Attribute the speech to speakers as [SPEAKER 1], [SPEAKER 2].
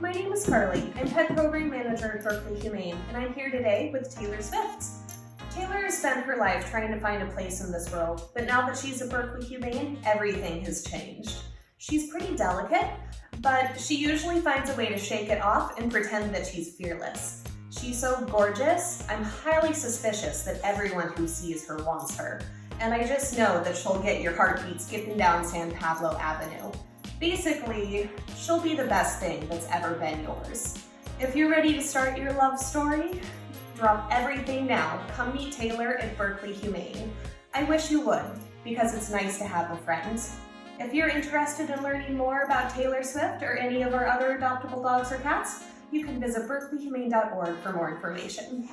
[SPEAKER 1] my name is Carly. I'm Pet Program Manager at Berkeley Humane, and I'm here today with Taylor Swift. Taylor has spent her life trying to find a place in this world, but now that she's at Berkeley Humane, everything has changed. She's pretty delicate, but she usually finds a way to shake it off and pretend that she's fearless. She's so gorgeous, I'm highly suspicious that everyone who sees her wants her. And I just know that she'll get your heartbeat skipping down San Pablo Avenue. Basically, she'll be the best thing that's ever been yours. If you're ready to start your love story, drop everything now. Come meet Taylor at Berkeley Humane. I wish you would, because it's nice to have a friend. If you're interested in learning more about Taylor Swift or any of our other adoptable dogs or cats, you can visit berkeleyhumane.org for more information.